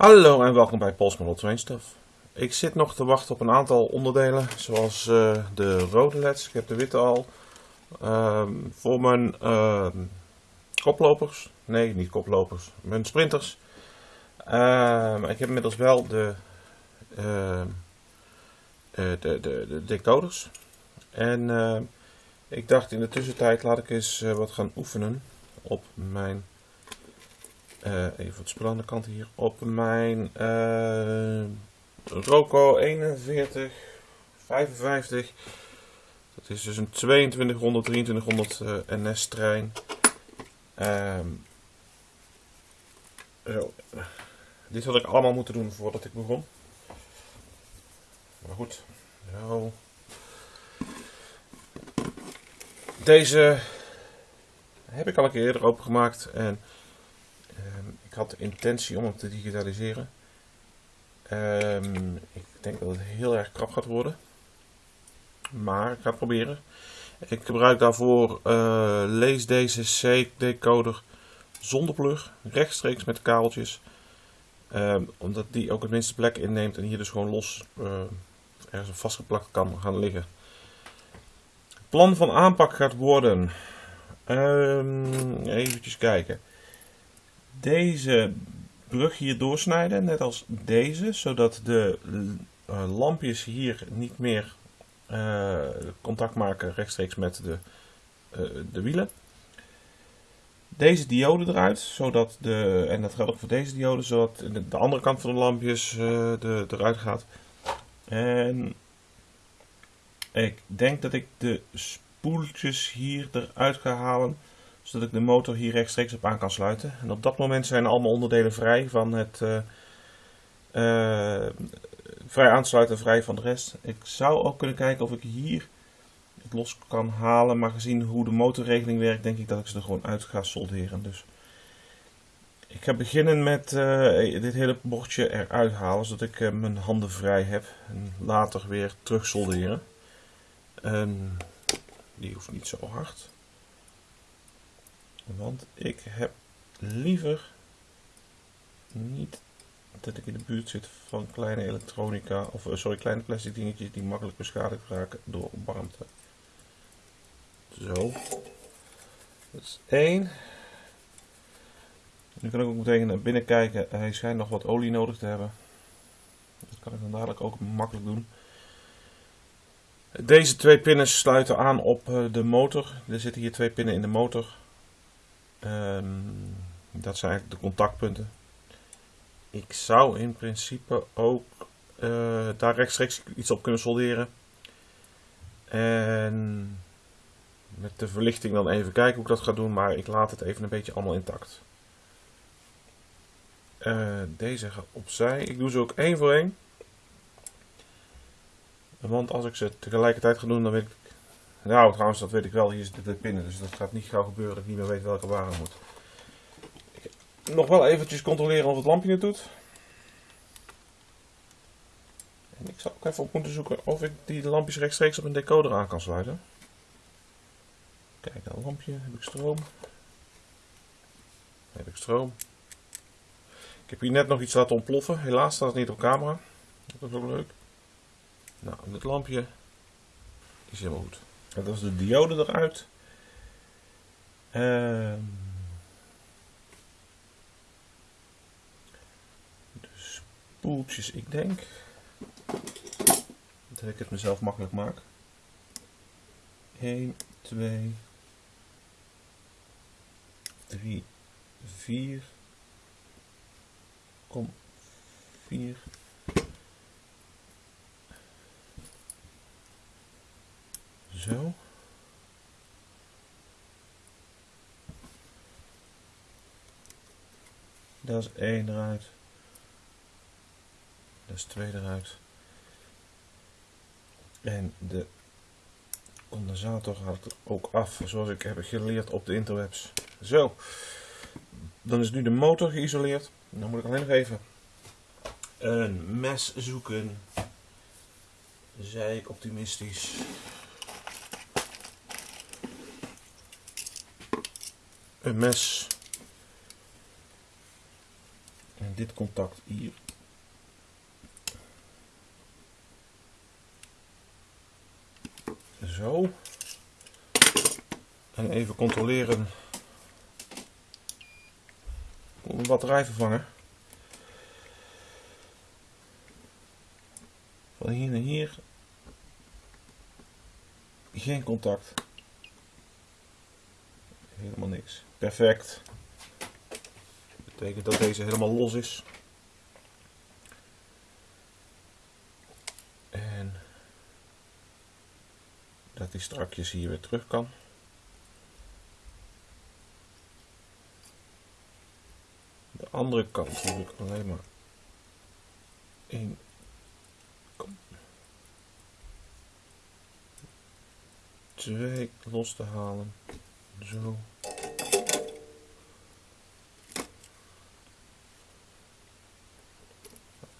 Hallo en welkom bij Pols Model Train Stuff. Ik zit nog te wachten op een aantal onderdelen, zoals eh, de rode leds. Ik heb de witte al. Ehm, voor mijn ehm, koplopers, nee niet koplopers, mijn sprinters. Ehm, ik heb inmiddels wel de, eh, de, de, de decoders. En ik dacht in de tussentijd laat ik eens eh, wat gaan oefenen op mijn eh, even het spul de kant hier. Op mijn uh, Roco 41 55. Dat is dus een 2200 2300 uh, NS trein. Zo. Dit had ik allemaal moeten doen voordat ik begon. Maar goed. Zo. Deze heb ik al een keer eerder opengemaakt en ik had de intentie om hem te digitaliseren. Um, ik denk dat het heel erg krap gaat worden. Maar ik ga het proberen. Ik gebruik daarvoor uh, lees deze C-decoder zonder plug, rechtstreeks met kabeltjes. Um, omdat die ook het minste plek inneemt en hier dus gewoon los uh, ergens vastgeplakt kan gaan liggen. Het plan van aanpak gaat worden. Even kijken deze brug hier doorsnijden, net als deze, zodat de uh, lampjes hier niet meer uh, contact maken rechtstreeks met de, uh, de wielen. Deze diode eruit, zodat de, en dat geldt ook voor deze diode, zodat de, de andere kant van de lampjes de, eruit gaat. En ik denk dat ik de spoeltjes hier eruit ga halen zodat ik de motor hier rechtstreeks op aan kan sluiten. En op dat moment zijn allemaal onderdelen vrij van het uh, uh, vrij aansluiten en vrij van de rest. Ik zou ook kunnen kijken of ik hier het los kan halen, maar gezien hoe de motorregeling werkt, denk ik dat ik ze er gewoon uit ga solderen. Dus ik ga beginnen met uh, dit hele bordje eruit halen, zodat ik mijn handen vrij heb. En later weer terug solderen. En die hoeft niet zo hard. Want ik heb liever niet dat ik in de buurt zit van kleine elektronica, of sorry, kleine plastic dingetjes die makkelijk beschadigd raken door warmte. Zo. Dat is één. Nu kan ik ook meteen naar binnen kijken. Hij schijnt nog wat olie nodig te hebben. Dat kan ik dan dadelijk ook makkelijk doen. Deze twee pinnen sluiten aan op de motor. Er zitten hier twee pinnen in de motor. Um, dat zijn eigenlijk de contactpunten. Ik zou in principe ook uh, daar rechtstreeks iets op kunnen solderen. En met de verlichting dan even kijken hoe ik dat ga doen, maar ik laat het even een beetje allemaal intact. Uh, deze gaat opzij. Ik doe ze ook één voor één. Want als ik ze tegelijkertijd ga doen, dan weet ik nou, trouwens, dat weet ik wel. Hier zitten de pinnen, dus dat gaat niet gauw gebeuren dat ik niet meer weet welke waar moet. Nog wel eventjes controleren of het lampje het doet. En ik zal ook even op moeten zoeken of ik die lampjes rechtstreeks op een decoder aan kan sluiten. Kijk, een lampje. Heb ik stroom? Heb ik stroom? Ik heb hier net nog iets laten ontploffen. Helaas staat het niet op camera. Dat is ook leuk. Nou, dit lampje is helemaal goed. Dat is de diode eruit. Uh, de spoeltjes, ik denk dat ik het mezelf makkelijk maak. 1, 2, 3, 4, kom 4. Dat is één eruit. Dat is twee eruit. En de condensator gaat er ook af, zoals ik heb geleerd op de interwebs. Zo. Dan is nu de motor geïsoleerd. Dan moet ik alleen nog even een mes zoeken. Zei ik optimistisch. Een mes. En dit contact hier. Zo. En even controleren. Een batterij vervangen. Van hier naar hier. Geen contact. Perfect. Betekent dat deze helemaal los is. En dat hij strakjes hier weer terug kan. De andere kant hoef ik alleen maar één twee los te halen. Zo.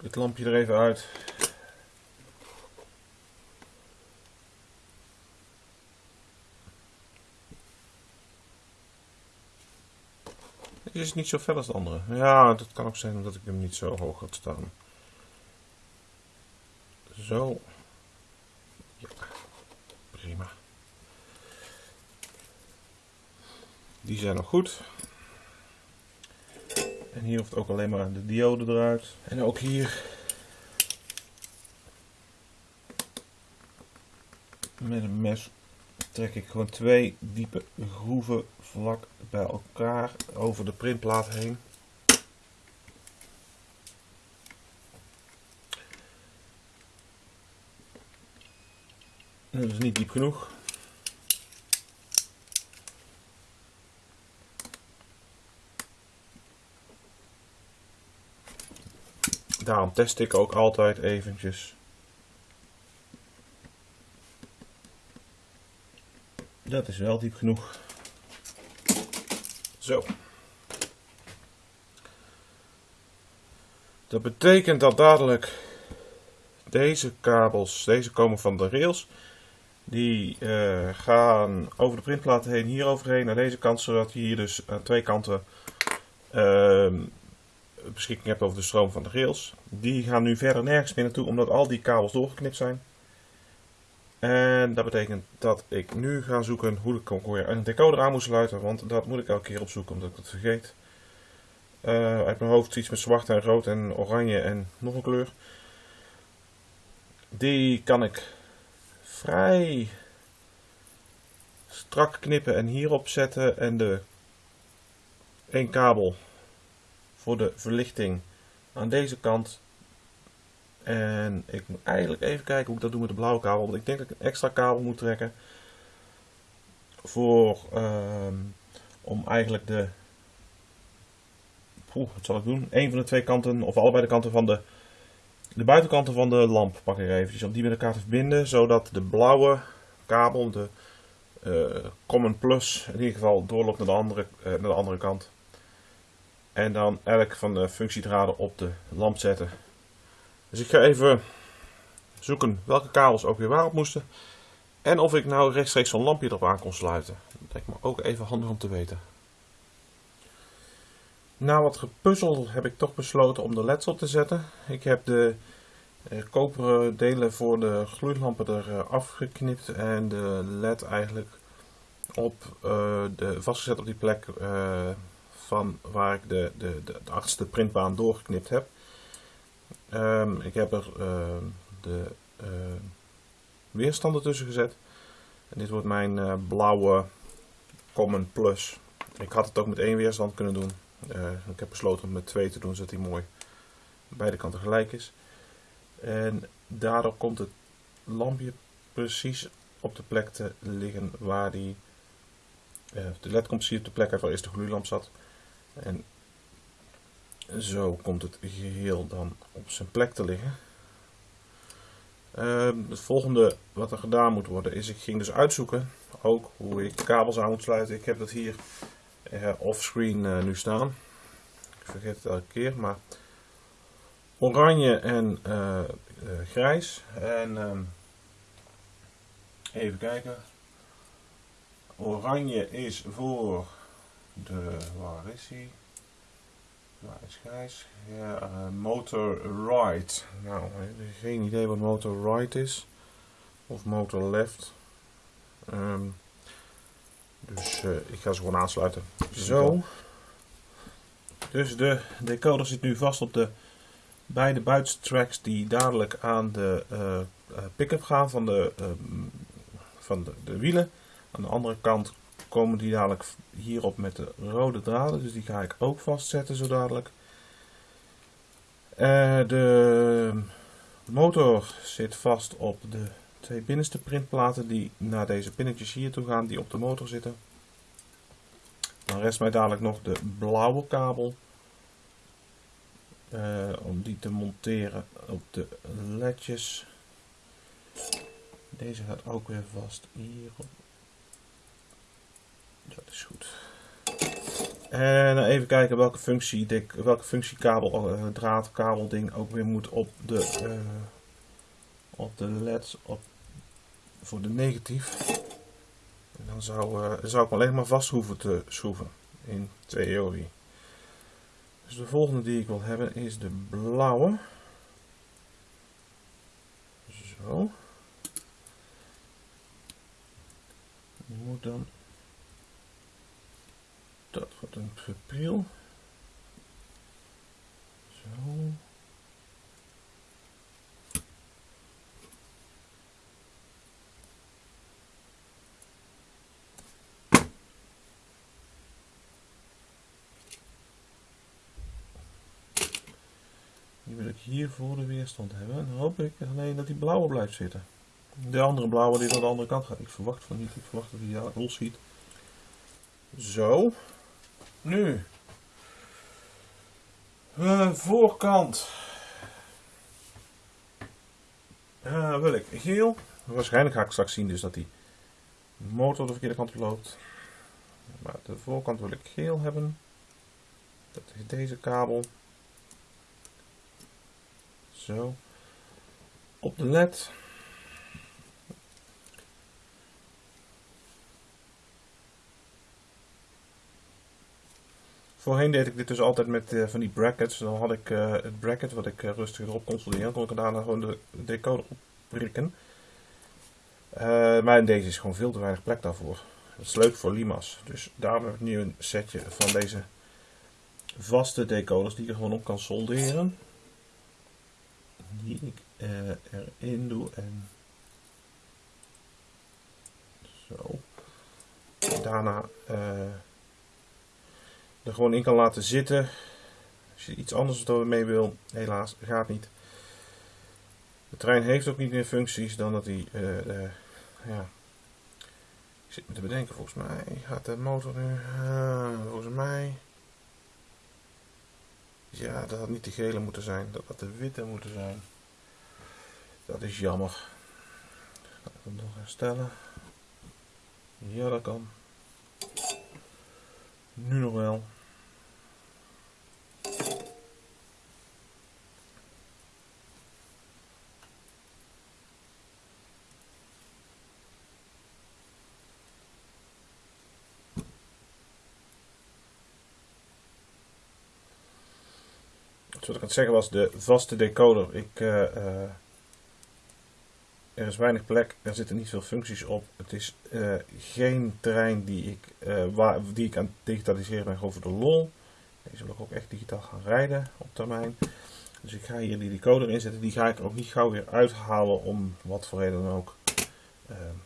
Het lampje er even uit. Deze is niet zo fel als de andere. Ja, dat kan ook zijn omdat ik hem niet zo hoog had staan. Zo. Ja, prima. Die zijn nog goed. En hier hoeft ook alleen maar de diode eruit. En ook hier. Met een mes trek ik gewoon twee diepe groeven vlak bij elkaar over de printplaat heen. Dat is niet diep genoeg. Daarom test ik ook altijd eventjes. Dat is wel diep genoeg. Zo. Dat betekent dat dadelijk deze kabels, deze komen van de rails. Die uh, gaan over de printplaat heen, hier overheen naar deze kant, zodat je hier dus aan twee kanten uh, beschikking hebt over de stroom van de rails. Die gaan nu verder nergens meer naartoe, omdat al die kabels doorgeknipt zijn. En dat betekent dat ik nu ga zoeken hoe ik een decoder aan moet sluiten, want dat moet ik elke keer opzoeken omdat ik het vergeet. Uh, uit mijn hoofd iets met zwart en rood en oranje en nog een kleur. Die kan ik vrij strak knippen en hierop zetten en de één kabel voor de verlichting aan deze kant. En ik moet eigenlijk even kijken hoe ik dat doe met de blauwe kabel. Want ik denk dat ik een extra kabel moet trekken. Voor, uh, om eigenlijk de... Poeh, wat zal ik doen? Een van de twee kanten, of allebei de kanten van de... De buitenkanten van de lamp pak ik eventjes. Om die met elkaar te verbinden. Zodat de blauwe kabel, de uh, Common Plus, in ieder geval doorloopt naar de andere, uh, naar de andere kant. En dan elk van de functiedraden op de lamp zetten. Dus ik ga even zoeken welke kabels ook weer waarop moesten. En of ik nou rechtstreeks zo'n lampje erop aan kon sluiten. Dat lijkt me ook even handig om te weten. Na wat gepuzzel heb ik toch besloten om de leds op te zetten. Ik heb de eh, koperen delen voor de gloeilampen er uh, afgeknipt en de led eigenlijk op, uh, de, vastgezet op die plek van waar ik de, de, de, de printbaan doorgeknipt heb. Um, ik heb er uh, de uh, weerstanden tussen gezet. En dit wordt mijn uh, blauwe Common Plus. Ik had het ook met één weerstand kunnen doen. Eh, ik heb besloten om met twee te doen, zodat hij mooi beide kanten gelijk is. En daardoor komt het lampje precies op de plek te liggen waar die... de led komt precies op de plek waar eerst de gloeilamp zat. En zo komt het geheel dan op zijn plek te liggen. Uh, het volgende wat er gedaan moet worden is, ik ging dus uitzoeken ook hoe ik kabels aan moet sluiten. Ik heb dat hier uh, offscreen uh, nu staan. Ik vergeet het elke keer, maar oranje en uh, grijs. En ehm, even kijken. Oranje is voor de, waar is hij? Waar is Gijs? Ja, uh, Motor Right. Nou, geen idee wat Motor Right is. Of Motor Left. Um, dus uh, ik ga ze gewoon aansluiten. Zo. Dus de decoder zit nu vast op de beide buitentracks die dadelijk aan de uh, pick-up gaan van de, uh, van de, de, wielen. Aan de andere kant komen die dadelijk hierop met de rode draden, dus die ga ik ook vastzetten zo dadelijk. de motor zit vast op de twee binnenste printplaten die naar deze pinnetjes hier toe gaan die op de motor zitten. Dan rest mij dadelijk nog de blauwe kabel uh, om die te monteren op de ledjes. Deze gaat ook weer vast hierop. Dat is goed. En even kijken welke functie, welke functiekabel, uh, draadkabel ding ook weer moet op de, uh, op de leds op, voor de negatief. En dan zou, uh, zou ik alleen maar vast hoeven te schroeven in theorie. Dus de volgende die ik wil hebben is de blauwe. Zo. Moet dan... Dat wordt een verpril. Zo. Die wil ik hier voor de weerstand hebben. En dan hoop ik alleen dat die blauwe blijft zitten. De andere blauwe die naar de andere kant gaat. Ik verwacht van niet. Ik verwacht dat hij ja, los schiet. Zo. Nu. Uh, voorkant. Uh, wil ik geel. Waarschijnlijk ga ik straks zien dus dat die motor de verkeerde kant op loopt. Maar de voorkant wil ik geel hebben. Dat is deze kabel. Zo. Op de led. Voorheen deed ik dit dus altijd met uh, van die brackets. Dan had ik uh, het bracket wat ik uh, rustig erop kon solderen. Dan kon ik daarna gewoon de decoder op prikken. maar in deze is gewoon veel te weinig plek daarvoor. Dat is leuk voor Lima's. Dus daarom heb ik nu een setje van deze vaste decoders die je gewoon op kan solderen die ik erin doe en zo. Daarna er gewoon in kan laten zitten. Als je iets anders mee wil, helaas gaat niet. De trein heeft ook niet meer functies dan dat hij, uh, ja, ik zit me te bedenken, volgens mij gaat de motor nu, volgens mij, ja, dat had niet de gele moeten zijn. Dat had de witte moeten zijn. Dat is jammer. Ga ik nog herstellen? Ja, dat kan. Nu nog wel. wat ik aan zeggen was, de vaste decoder. Ik, uh, er is weinig plek, er zitten niet veel functies op. Het is uh, geen trein die ik, waar, die ik aan het digitaliseren ben, gewoon voor de lol. Deze wil ik ook echt digitaal gaan rijden op termijn. Dus ik ga hier die decoder inzetten. Die ga ik ook niet gauw weer uithalen om wat voor reden dan ook.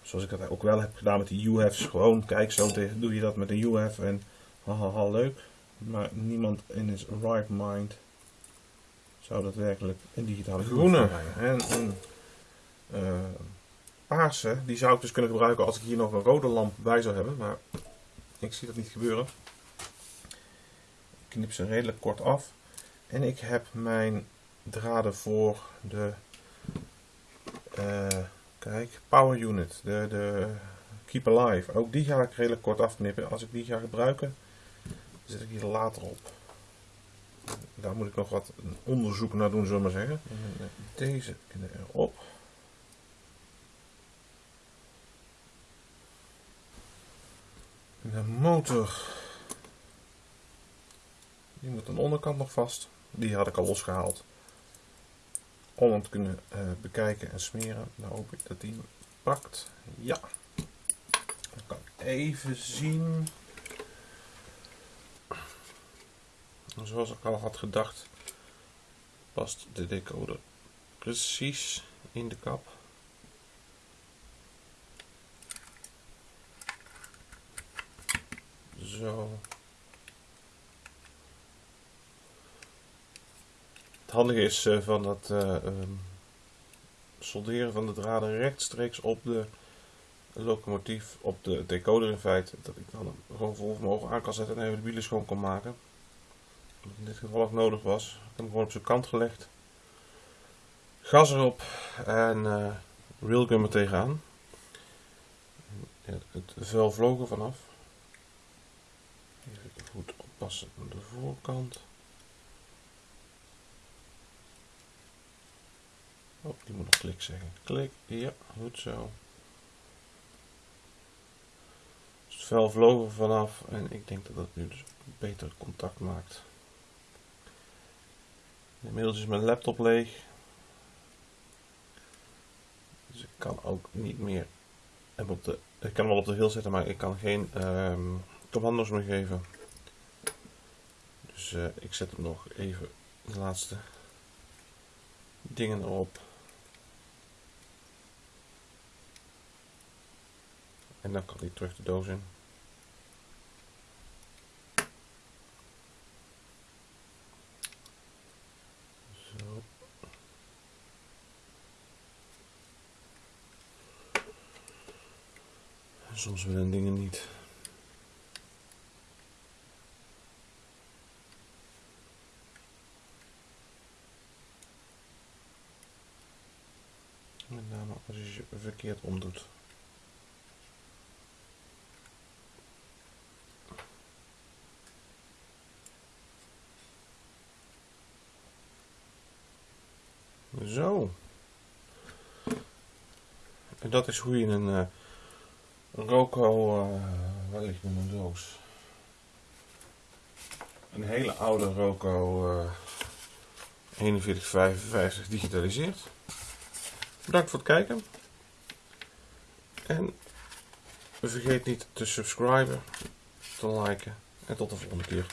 zoals ik dat ook wel heb gedaan met die UF's. Gewoon, kijk, zo doe je dat met een UF en haha, leuk. Maar niemand in his right mind zou dat werkelijk een digitale groene en een uh, paarse, die zou ik dus kunnen gebruiken als ik hier nog een rode lamp bij zou hebben, maar ik zie dat niet gebeuren. Ik knip ze redelijk kort af en ik heb mijn draden voor de uh, kijk, power unit, de, de keep alive, ook die ga ik redelijk kort afknippen. Als ik die ga gebruiken, zet ik hier later op. Daar moet ik nog wat onderzoek naar doen, zullen we maar zeggen. Deze erop. De motor. Die moet aan de onderkant nog vast. Die had ik al losgehaald. Om hem te kunnen uh, bekijken en smeren. Nou hoop ik dat die pakt. Ja. Dan kan even zien. Zoals ik al had gedacht, past de decoder precies in de kap. Zo. Het handige is uh, van het uh, um, solderen van de draden rechtstreeks op de locomotief, op de decoder in feite, dat ik dan gewoon vol vermogen aan kan zetten en even de wielen schoon kan maken. Wat in dit geval ook nodig was. Ik heb hem gewoon op zijn kant gelegd. Gas erop en uh, railgun er tegenaan. Het vel vloog er vanaf. De voorkant. Oh, die moet nog klik zeggen. Klik, ja, goed zo. Dus het vel vloog vanaf en ik denk dat dat nu dus beter contact maakt. Inmiddels is mijn laptop leeg. Dus ik kan ook niet meer. Ik kan hem wel op de hiel zetten, maar ik kan geen um, commando's meer geven. Dus uh, ik zet hem nog even de laatste dingen erop. En dan kan hij terug de doos in. Soms willen dingen niet. Met name als je je verkeerd omdoet. Zo. En dat is hoe je een uh, Roco, uh, waar ligt mijn doos? Een hele oude Roco uh, 4155 digitaliseert. Bedankt voor het kijken. En vergeet niet te subscriben, te liken en tot de volgende keer.